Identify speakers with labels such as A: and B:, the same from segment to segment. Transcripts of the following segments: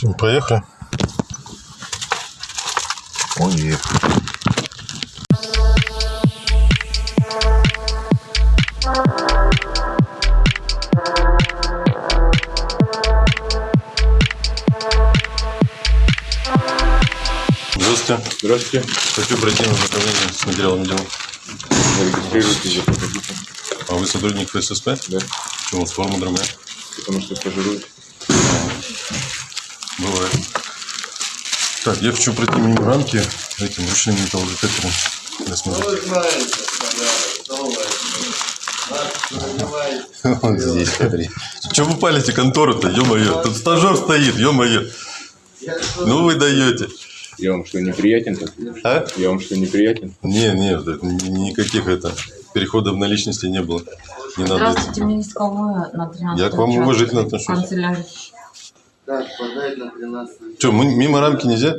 A: Тим, Поехали. Поехали. Здравствуйте.
B: Здравствуйте.
A: Хочу пройти на знакомление с материалом дела.
B: Зарегистрируйтесь, заходите.
A: А вы сотрудник ФССП?
B: Да,
A: Почему? Форма другая?
B: потому что стажируюсь.
A: Бывает. Так, я хочу пройти мимо рамки этим ручным металлодетектором. для смотра.
C: Вы знаете, давай,
A: Вот здесь, смотри. Че вы палите контору-то, ё-моё? Тут стажер стоит, ё-моё. Ну вы даете.
B: Я вам что, неприятен?
A: А?
B: Я вам что, неприятен?
A: Не, не, никаких это переходов на личности не было. Не надо.
D: Здравствуйте, Минсковая на 13
A: Я к вам уважительно отношусь.
D: Канцелярия.
C: На 13
A: Че, мимо рамки нельзя?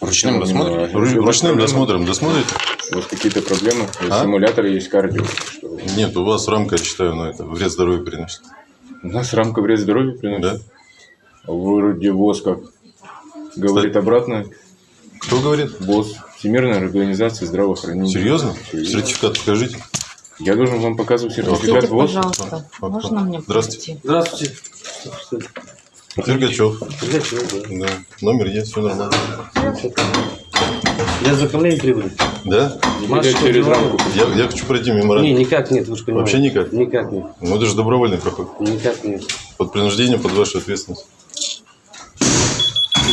B: Ручным досмотром?
A: Ру- Ручным досмотром досмотрите?
B: У вас какие-то проблемы?
A: А?
B: Симулятор есть кардио. Что?
A: Нет, у вас рамка, я считаю, ну это вред здоровью приносит.
B: У нас рамка вред здоровью приносит.
A: Да?
B: Вроде ВОЗ как говорит обратно.
A: Кто говорит?
B: ВОЗ. Всемирная организация здравоохранения.
A: Серьезно?
B: Серьезно.
A: Сертификат покажите.
B: Я должен вам показывать сертификат
D: Скажите,
B: ВОЗ?
D: пожалуйста, можно мне
A: Здравствуйте.
E: Здравствуйте.
A: Дергачев.
E: Пугачев, да.
A: Да. Номер есть, все нормально.
E: Я за управление прибыли.
A: Да?
E: Маша,
B: через рамку.
A: Я, я хочу пройти мимо
E: Не, никак нет, вы же понимаете.
A: Вообще никак?
E: Никак нет.
A: Ну это же добровольный проход.
E: Никак нет.
A: Под принуждением, под вашу ответственность.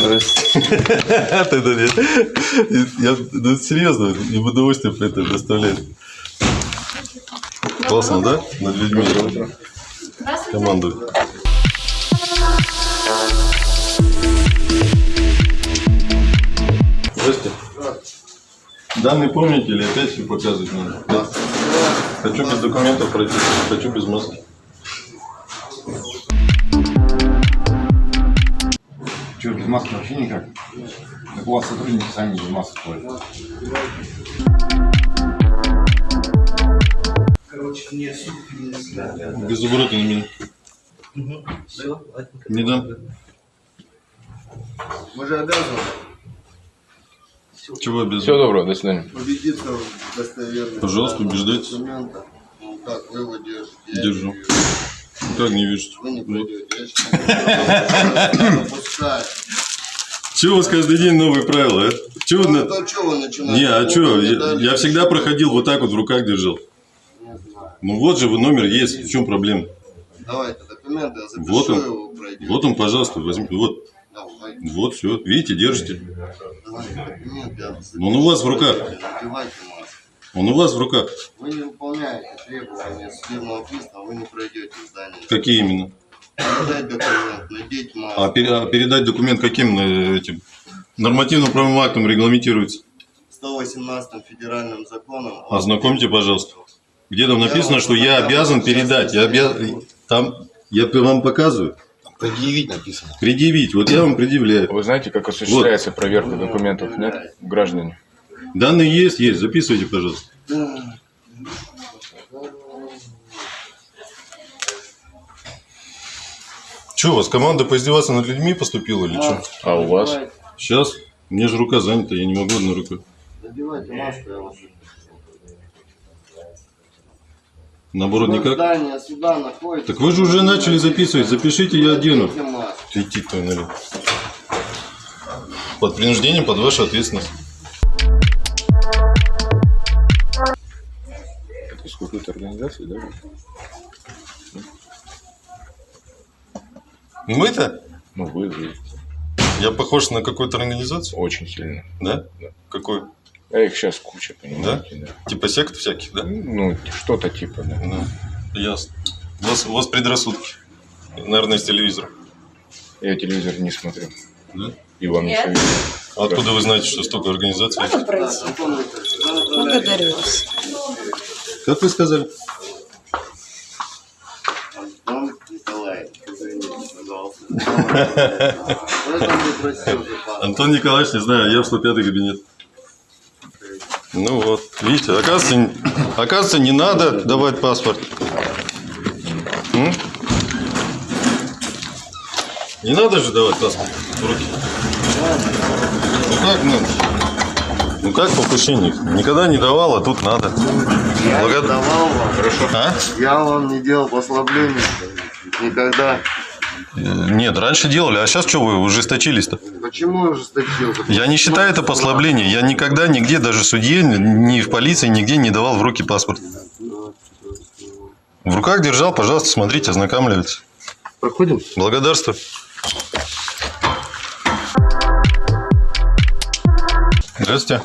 A: Я ну, серьезно, и удовольствие это доставляет. Классно, да? Над людьми командует. Данные помните или опять все показывать надо? Да. Хочу без документов пройти, хочу без маски.
F: Что, без маски вообще никак? Так у вас сотрудники сами без масок ходят.
A: Без оборота на меня.
E: Все,
A: Не дам.
C: Мы же обязаны
A: Чего без
B: Всего доброго, до свидания.
C: убедиться в достоверности
A: Пожалуйста,
C: данного
A: убеждайтесь.
C: документа. Ну как, вы его держите. я
A: Держу.
C: не вижу.
A: Как не видишь?
C: Вы не пускать.
A: Чего у вас каждый день новые правила, а? Чего
C: Ну,
A: на-
C: то что вы начинаете?
A: Не, а что? Я,
C: дали-
A: я всегда проходил вот так вот в руках держал.
C: Не знаю.
A: Ну вот же вы номер есть. В чем проблема?
C: Давайте документы, я запишу
A: Вот он.
C: его, пройдете.
A: Вот он, пожалуйста, возьмите. Вот, вот, все. Видите, держите. он у вас в руках. Он у вас в руках.
C: Вы не выполняете требования судебного пристава, вы не пройдете здание.
A: Какие именно?
C: Передать документ, надеть маску.
A: А, пере- а передать документ каким э, этим нормативно-правовым актом регламентируется?
C: 118 федеральным законом.
A: Ознакомьте, пожалуйста. Где там написано, что я обязан передать? Я обязан... Там я вам показываю.
F: Предъявить написано.
A: Предъявить. Вот я вам предъявляю.
B: Вы знаете, как осуществляется проверка документов, нет, граждане?
A: Данные есть, есть. Записывайте, пожалуйста. Что, у вас команда поиздеваться над людьми поступила или что?
B: А у вас?
A: Сейчас. Мне же рука занята, я не могу одной рукой.
C: Надевайте маску, я вас
A: Наоборот, никак.
C: Здание суда находится.
A: Так вы же уже начали записывать. Запишите, я одену.
C: Маску.
A: Иди твою налево. Под принуждением, под вашу ответственность.
B: Это из какой-то организации, да?
A: Мы-то?
B: Ну, вы, вы.
A: Я похож на какую-то организацию?
B: Очень сильно.
A: Да?
B: Да.
A: Какую?
B: А их сейчас куча, понимаете? Да?
A: Типа сект всяких, да?
B: Ну, что-то типа, да.
A: Ну, ясно. У вас, у вас предрассудки. Наверное, с телевизора.
B: Я телевизор не смотрю.
A: Да?
B: И вам не советую.
A: А откуда вы знаете, что столько организаций?
D: Можно пройти? Благодарю вас.
A: Как вы сказали?
C: Антон Николаевич, не
A: знаю, я в 105 кабинет. Ну вот, видите, оказывается, оказывается, не надо давать паспорт. М? Не надо же давать паспорт в руки. Ну как надо? Ну как покушение? Никогда не давал, а тут надо.
C: Я
A: Благо-
C: давал вам. Хорошо.
A: А?
C: Я вам не делал послаблений. Никогда.
A: Нет, раньше делали, а сейчас что вы ужесточились-то?
C: Почему я ужесточил?
A: Я не считаю это послаблением. Я никогда нигде, даже судье, ни в полиции, нигде не давал в руки паспорт. В руках держал, пожалуйста, смотрите, ознакомливайтесь.
E: Проходим?
A: Благодарствую. Здравствуйте.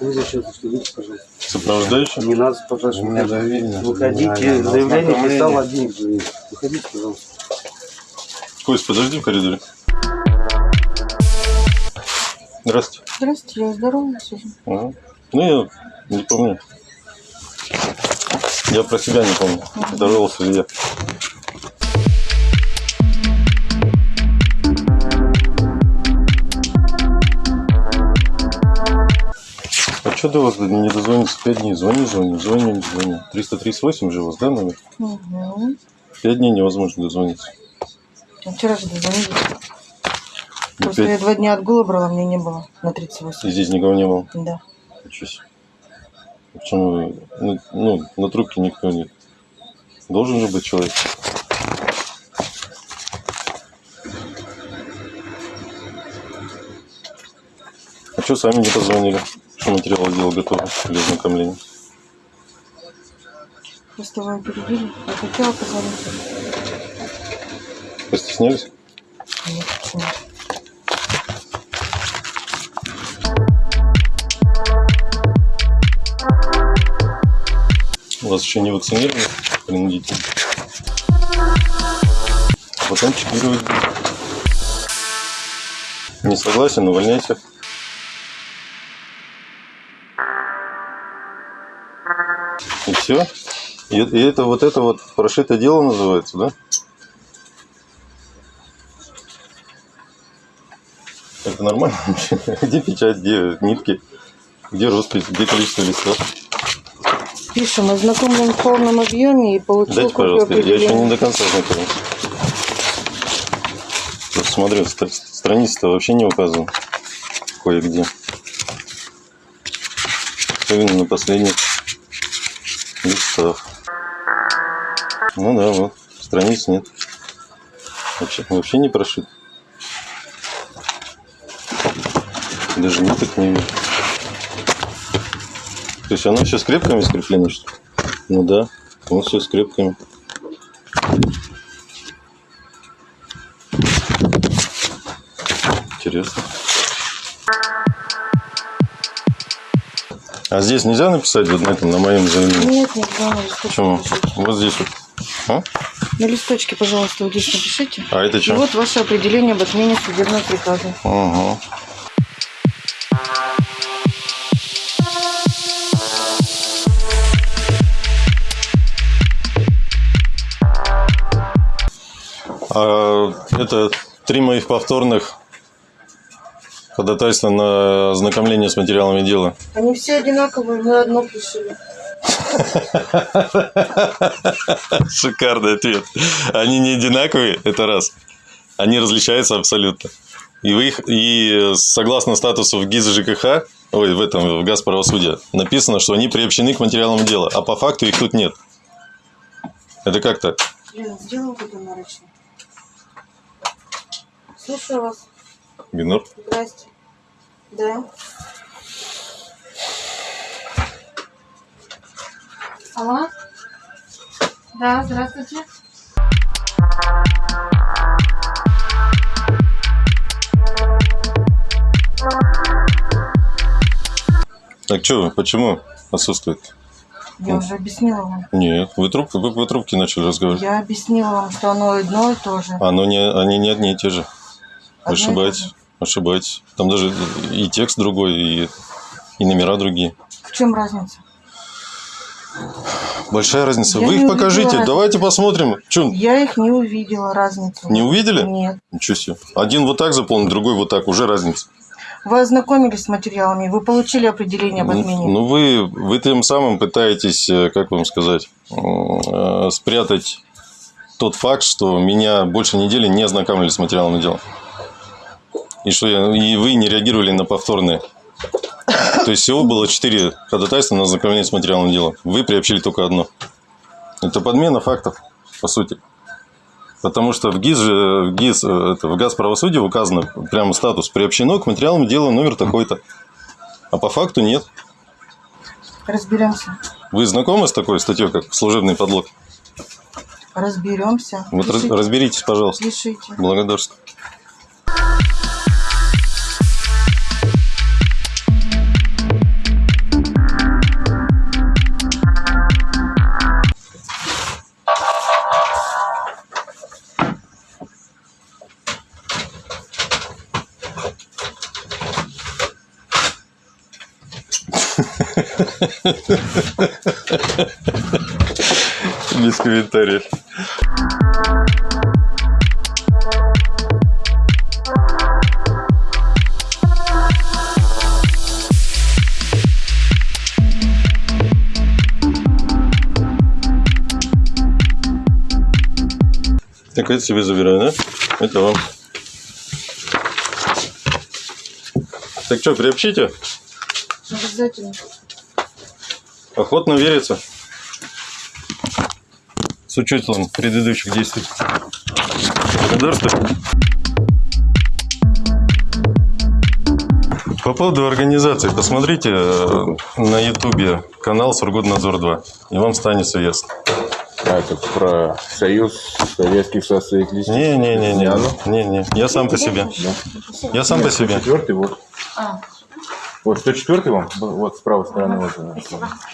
E: Вы зачем пожалуйста?
A: Сопровождающий?
E: Не надо, пожалуйста.
F: У меня доверие.
E: Выходите, заявление писал один. Выходите, пожалуйста.
A: Кость, подожди в коридоре. Здравствуйте.
D: Здравствуйте, я здоровая сижу.
A: Ага. Ну, я не помню. Я про себя не помню. Здоровался ли я. Что до вас не дозвониться? Пять дней. Звони, звони, звони, звони. 338 же у вас, да, номер?
D: Угу.
A: Пять дней невозможно дозвониться.
D: А вчера же дозвонились.
A: И,
D: Просто я
A: пять-
D: два дня отгула брала, мне не было на 38.
A: и здесь никого не было.
D: Да.
A: Ничего себе. Почему вы... Ну, ну, на трубке никто нет. Должен же быть человек. А что сами не позвонили? Что материалы дела готовы для ознакомления?
D: Просто вы опередили. Я хотела позвонить.
A: Постеснялись?
D: Нет, почему?
A: Вас еще не вакцинировали принудительно? Потом чипировать. Не согласен, увольняйся. Все? И, и это вот это вот прошитое дело называется, да? Это нормально вообще? Где печать, где нитки, где роспись, где количество листов?
D: Пишем, ознакомлен в полном объеме и получил
A: Дайте, пожалуйста, я еще не до конца знакомился. Вот смотрю, стр- страница-то вообще не указана. Кое-где. Особенно на последних листах. Ну да, вот. Страниц нет. Вообще, вообще не прошит. Даже ниток не вижу. То есть оно все скрепками скреплено, что ли? Ну да, вот все скрепками. Интересно. А здесь нельзя написать вот на этом, на моем заявлении?
D: Нет, на листочке
A: Почему?
D: напишите.
A: Вот здесь вот. А?
D: На листочке, пожалуйста, вот здесь напишите.
A: А это
D: И
A: что?
D: вот ваше определение об отмене судебного приказа.
A: Ага. А, это три моих повторных ходатайства на ознакомление с материалами дела.
D: Они все одинаковые, мы одно пришили.
A: Шикарный ответ. Они не одинаковые, это раз. Они различаются абсолютно. И вы их, и согласно статусу в ГИЗ ЖКХ, ой, в этом, в ГАЗ правосудия, написано, что они приобщены к материалам дела, а по факту их тут нет. Это как так?
D: Лена, сделай вот это наручно. Слушаю вас.
A: Бинур?
D: Здрасте. Да. Алло? Да, здравствуйте.
A: Так что, почему отсутствует?
D: Я уже объяснила вам.
A: Нет, вы трубки, вы по трубке начали разговаривать.
D: Я объяснила вам, что оно одно и то же.
A: Оно не, они не одни и те же.
D: Же.
A: Ошибаетесь. Там даже и текст другой, и, и номера другие.
D: В чем разница?
A: Большая разница.
D: Я
A: Вы их покажите.
D: разницы.
A: Давайте посмотрим. Че,
D: Я их не увидела разницу.
A: не увидели?
D: Нет.
A: Ничего себе. Один вот так заполнен, другой вот так. Уже разница.
D: Вы ознакомились с материалами, вы получили определение об
A: Ну,
D: отмене.
A: Ну, вы, вы тем самым пытаетесь, э, как вам сказать, э, спрятать тот факт, что меня больше недели не ознакомили с материалом дела. И что я, и вы не реагировали на повторные. То есть всего было четыре ходатайства на ознакомление с материалом дела. Вы приобщили только одно. Это подмена фактов, по сути. Потому что в ГИС, в ГИС, э, это, в ГАЗ правосудия указано прямо статус приобщено к материалам дела номер такой-то. А по факту нет.
D: Разберемся.
A: Вы знакомы с такой статьей, как служебный подлог?
D: Разберемся.
A: Вот
D: Пишите.
A: разберитесь, пожалуйста.
D: Пишите.
A: Благодарствую. Без комментариев. Так, это себе забираю, да? Это вам. Так что, приобщите?
D: Обязательно.
A: Охотно верится. С учетом предыдущих действий. Благодарствую. По поводу организации, посмотрите э, на ютубе канал Сургутнадзор 2, и вам станет все ясно.
B: А, это про Союз Советских Социалистических.
A: Не-не-не-не,
B: оно?
A: не-не, я сам по себе. Я сам по себе.
B: Четвертый вот. Вот 104 вам? Вот с правой стороны. Вот, э,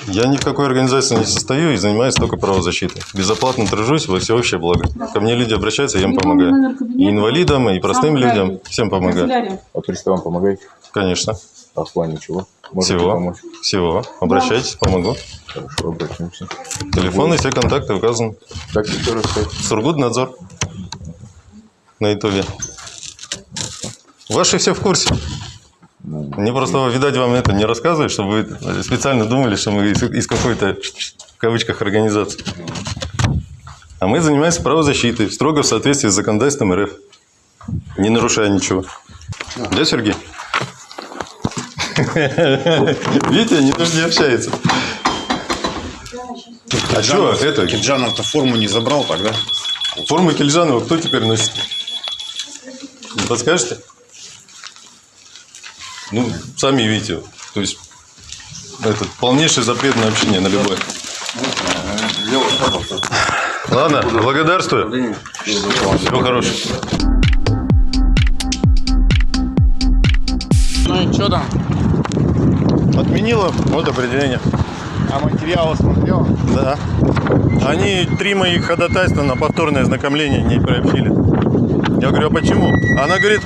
A: Я ни в какой организации не состою и занимаюсь только правозащитой. Безоплатно тружусь во всеобщее благо. Ко мне люди обращаются, я им помогаю. И инвалидам, и простым людям, всем помогаю.
B: А приставам помогаете?
A: Конечно.
B: А в плане чего? Можете
A: Всего.
B: помочь?
A: Всего. Обращайтесь, помогу.
B: Хорошо, обратимся.
A: Телефон и все контакты указаны.
B: Так еще раз сказать.
A: Сургутнадзор. На ютубе. Ваши все в курсе. Мне просто, видать, вам это не рассказывать, чтобы вы специально думали, что мы из, из какой-то, в кавычках, организации. А мы занимаемся правозащитой, строго в соответствии с законодательством РФ. Не нарушая ничего. Да, Сергей? Видите, они даже не общаются. А что это?
F: Кирджанов-то форму не забрал тогда?
A: Форму Кильжанова кто теперь носит? Не подскажете? Ну, сами видите. То есть, это полнейший запрет на общение на любое. Ладно, благодарствую. Всего хорошего.
G: Ну и что там?
A: Отменила вот определение.
G: А материалы смотрел?
A: Да. Они три моих ходатайства на повторное знакомление не приобщили. Я говорю, а почему? Она говорит,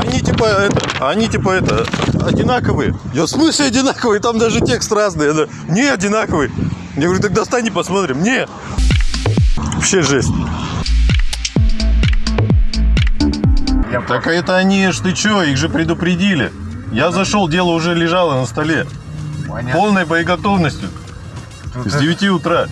A: они типа это, они типа это, одинаковые. Я в смысле одинаковые? Там даже текст разный. Она, не одинаковый. Я говорю, так достань и посмотрим. Не. Вообще жесть. Так это они ж, ты чё, их же предупредили. Я зашел, дело уже лежало на столе.
G: Понятно.
A: Полной боеготовностью. С 9 утра.